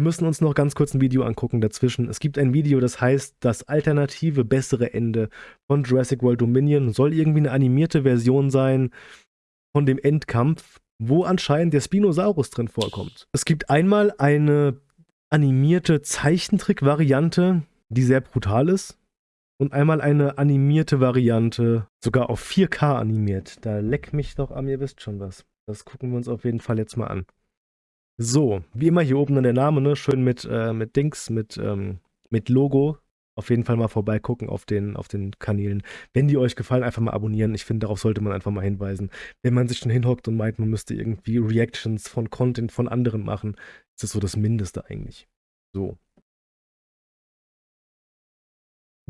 Wir müssen uns noch ganz kurz ein Video angucken dazwischen. Es gibt ein Video, das heißt das alternative, bessere Ende von Jurassic World Dominion. Soll irgendwie eine animierte Version sein von dem Endkampf, wo anscheinend der Spinosaurus drin vorkommt. Es gibt einmal eine animierte Zeichentrick-Variante, die sehr brutal ist. Und einmal eine animierte Variante, sogar auf 4K animiert. Da leck mich doch am, ihr wisst schon was. Das gucken wir uns auf jeden Fall jetzt mal an. So, wie immer hier oben dann der Name, ne? Schön mit, äh, mit Dings, mit, ähm, mit Logo. Auf jeden Fall mal vorbeigucken auf den, auf den Kanälen. Wenn die euch gefallen, einfach mal abonnieren. Ich finde, darauf sollte man einfach mal hinweisen. Wenn man sich schon hinhockt und meint, man müsste irgendwie Reactions von Content von anderen machen, ist das so das Mindeste eigentlich. So.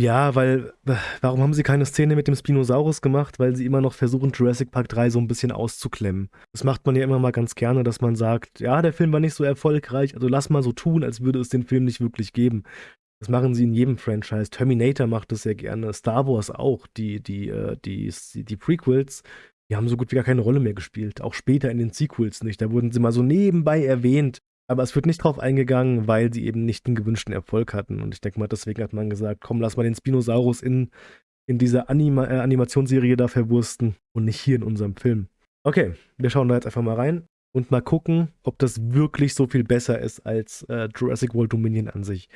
Ja, weil, warum haben sie keine Szene mit dem Spinosaurus gemacht? Weil sie immer noch versuchen, Jurassic Park 3 so ein bisschen auszuklemmen. Das macht man ja immer mal ganz gerne, dass man sagt, ja, der Film war nicht so erfolgreich, also lass mal so tun, als würde es den Film nicht wirklich geben. Das machen sie in jedem Franchise. Terminator macht das sehr gerne, Star Wars auch. Die, die, äh, die, die, die Prequels, die haben so gut wie gar keine Rolle mehr gespielt. Auch später in den Sequels nicht. Da wurden sie mal so nebenbei erwähnt. Aber es wird nicht drauf eingegangen, weil sie eben nicht den gewünschten Erfolg hatten. Und ich denke mal, deswegen hat man gesagt, komm, lass mal den Spinosaurus in, in dieser Anima äh, Animationsserie da verwursten und nicht hier in unserem Film. Okay, wir schauen da jetzt einfach mal rein und mal gucken, ob das wirklich so viel besser ist als äh, Jurassic World Dominion an sich.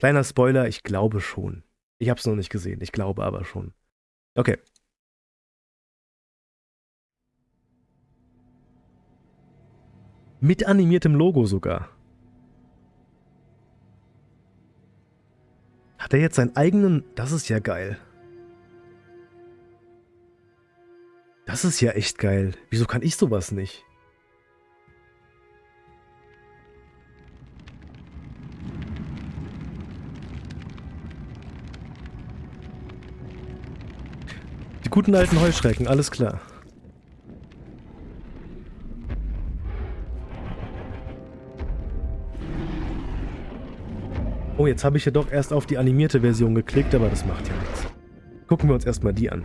Kleiner Spoiler, ich glaube schon. Ich habe es noch nicht gesehen, ich glaube aber schon. Okay. Mit animiertem Logo sogar. Hat er jetzt seinen eigenen... Das ist ja geil. Das ist ja echt geil. Wieso kann ich sowas nicht? Die guten alten Heuschrecken, alles klar. Oh, jetzt habe ich ja doch erst auf die animierte Version geklickt, aber das macht ja nichts. Gucken wir uns erstmal die an.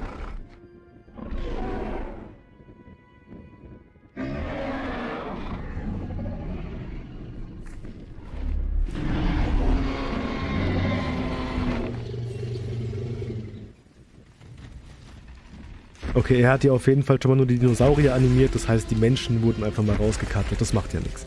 Okay, er hat ja auf jeden Fall schon mal nur die Dinosaurier animiert, das heißt, die Menschen wurden einfach mal rausgekartet, das macht ja nichts.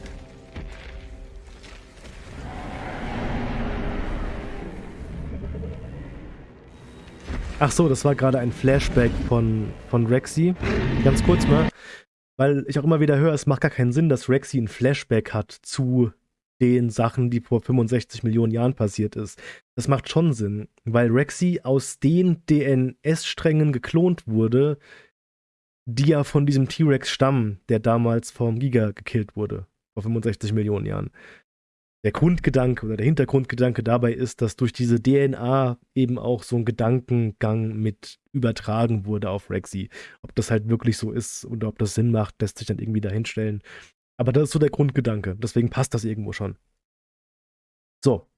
Ach so, das war gerade ein Flashback von, von Rexy. Ganz kurz mal, weil ich auch immer wieder höre, es macht gar keinen Sinn, dass Rexy ein Flashback hat zu den Sachen, die vor 65 Millionen Jahren passiert ist. Das macht schon Sinn, weil Rexy aus den DNS-Strängen geklont wurde, die ja von diesem T-Rex stammen, der damals vom Giga gekillt wurde, vor 65 Millionen Jahren der Grundgedanke oder der Hintergrundgedanke dabei ist, dass durch diese DNA eben auch so ein Gedankengang mit übertragen wurde auf Rexy. Ob das halt wirklich so ist oder ob das Sinn macht, lässt sich dann irgendwie dahinstellen. Aber das ist so der Grundgedanke. Deswegen passt das irgendwo schon. So,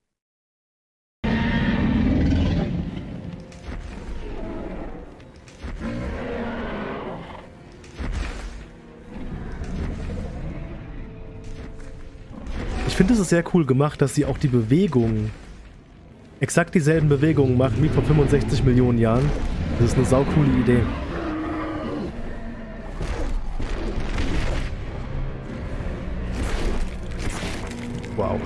finde es sehr cool gemacht, dass sie auch die Bewegungen, exakt dieselben Bewegungen machen wie vor 65 Millionen Jahren. Das ist eine saukoole Idee. Wow.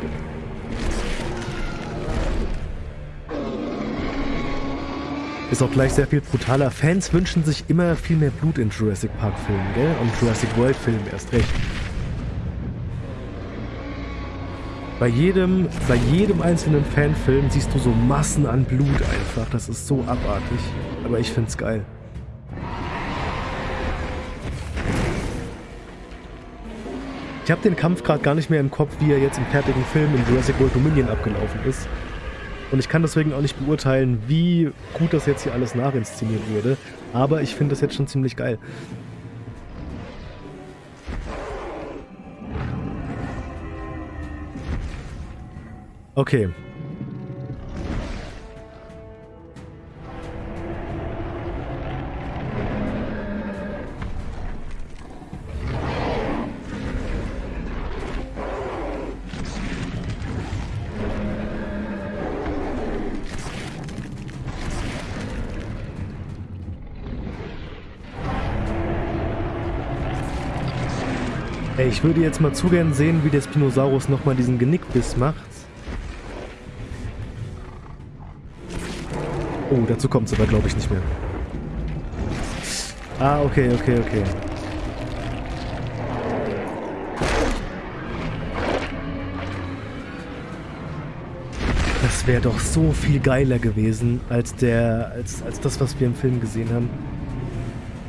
Ist auch gleich sehr viel brutaler. Fans wünschen sich immer viel mehr Blut in Jurassic Park Filmen, gell? Und Jurassic World Filmen erst recht. Bei jedem, bei jedem einzelnen Fanfilm siehst du so Massen an Blut einfach. Das ist so abartig. Aber ich find's geil. Ich habe den Kampf gerade gar nicht mehr im Kopf, wie er jetzt im fertigen Film in Jurassic World Dominion abgelaufen ist. Und ich kann deswegen auch nicht beurteilen, wie gut das jetzt hier alles nachinszeniert wurde. Aber ich finde das jetzt schon ziemlich geil. Okay. Ich würde jetzt mal zu gern sehen, wie der Spinosaurus nochmal diesen Genickbiss macht. Oh, dazu kommt es aber, glaube ich, nicht mehr. Ah, okay, okay, okay. Das wäre doch so viel geiler gewesen, als der, als, als das, was wir im Film gesehen haben.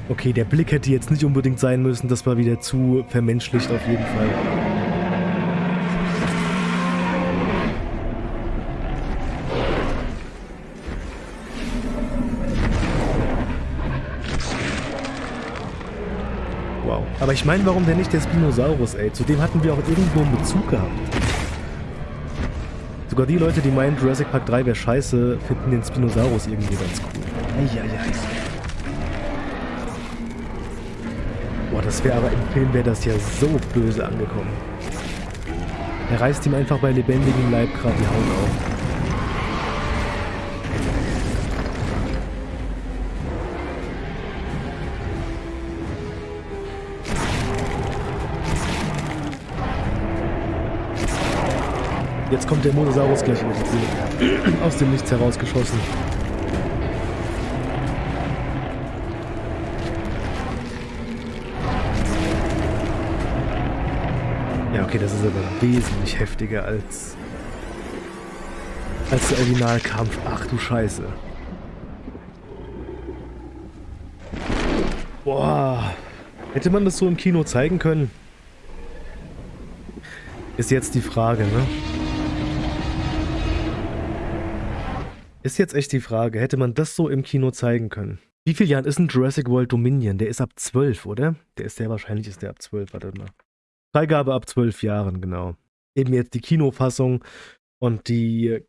Okay, der Blick hätte jetzt nicht unbedingt sein müssen, das war wieder zu vermenschlicht auf jeden Fall. Wow. Aber ich meine, warum denn nicht der Spinosaurus, ey? Zu dem hatten wir auch irgendwo einen Bezug gehabt. Sogar die Leute, die meinen, Jurassic Park 3 wäre scheiße, finden den Spinosaurus irgendwie ganz cool. Eieiei. Boah, das wäre aber im Film wäre das ja so böse angekommen. Er reißt ihm einfach bei lebendigem Leib gerade die Haut auf. Jetzt kommt der Monosaurus gleich aus dem Nichts herausgeschossen. Okay, das ist aber wesentlich heftiger als, als der Originalkampf. Ach du Scheiße. Boah. Hätte man das so im Kino zeigen können? Ist jetzt die Frage, ne? Ist jetzt echt die Frage, hätte man das so im Kino zeigen können? Wie viel Jahren ist ein Jurassic World Dominion? Der ist ab 12, oder? Der ist sehr wahrscheinlich ist der ab 12, warte mal. Freigabe ab 12 Jahren, genau. Eben jetzt die Kinofassung und die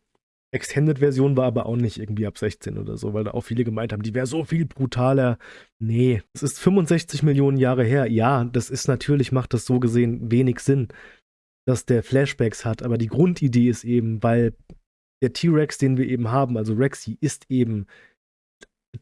Extended-Version war aber auch nicht irgendwie ab 16 oder so, weil da auch viele gemeint haben, die wäre so viel brutaler. Nee, es ist 65 Millionen Jahre her. Ja, das ist natürlich, macht das so gesehen wenig Sinn, dass der Flashbacks hat, aber die Grundidee ist eben, weil der T-Rex, den wir eben haben, also Rexy, ist eben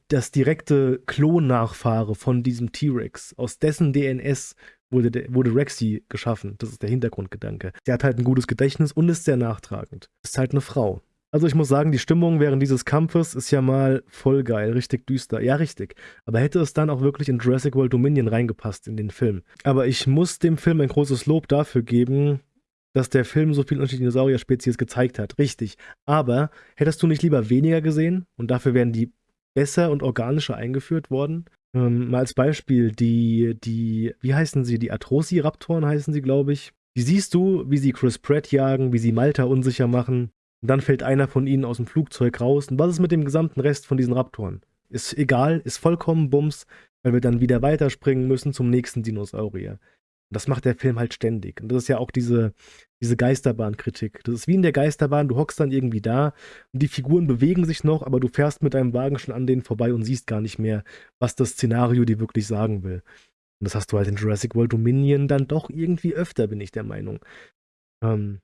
das direkte Klonnachfahre von diesem T-Rex. Aus dessen DNS wurde, wurde Rexy geschaffen. Das ist der Hintergrundgedanke. Der hat halt ein gutes Gedächtnis und ist sehr nachtragend. Ist halt eine Frau. Also ich muss sagen, die Stimmung während dieses Kampfes ist ja mal voll geil, richtig düster. Ja, richtig. Aber hätte es dann auch wirklich in Jurassic World Dominion reingepasst in den Film. Aber ich muss dem Film ein großes Lob dafür geben, dass der Film so viele unterschiedliche Dinosaurier-Spezies gezeigt hat. Richtig. Aber hättest du nicht lieber weniger gesehen und dafür wären die besser und organischer eingeführt worden? Ähm, mal als Beispiel, die, die, wie heißen sie? Die Atrociraptoren heißen sie, glaube ich. Die siehst du, wie sie Chris Pratt jagen, wie sie Malta unsicher machen. Und dann fällt einer von ihnen aus dem Flugzeug raus. Und was ist mit dem gesamten Rest von diesen Raptoren? Ist egal, ist vollkommen Bums, weil wir dann wieder weiterspringen müssen zum nächsten Dinosaurier. Das macht der Film halt ständig. Und das ist ja auch diese, diese Geisterbahn-Kritik. Das ist wie in der Geisterbahn, du hockst dann irgendwie da und die Figuren bewegen sich noch, aber du fährst mit deinem Wagen schon an denen vorbei und siehst gar nicht mehr, was das Szenario dir wirklich sagen will. Und das hast du halt in Jurassic World Dominion dann doch irgendwie öfter, bin ich der Meinung. Ähm.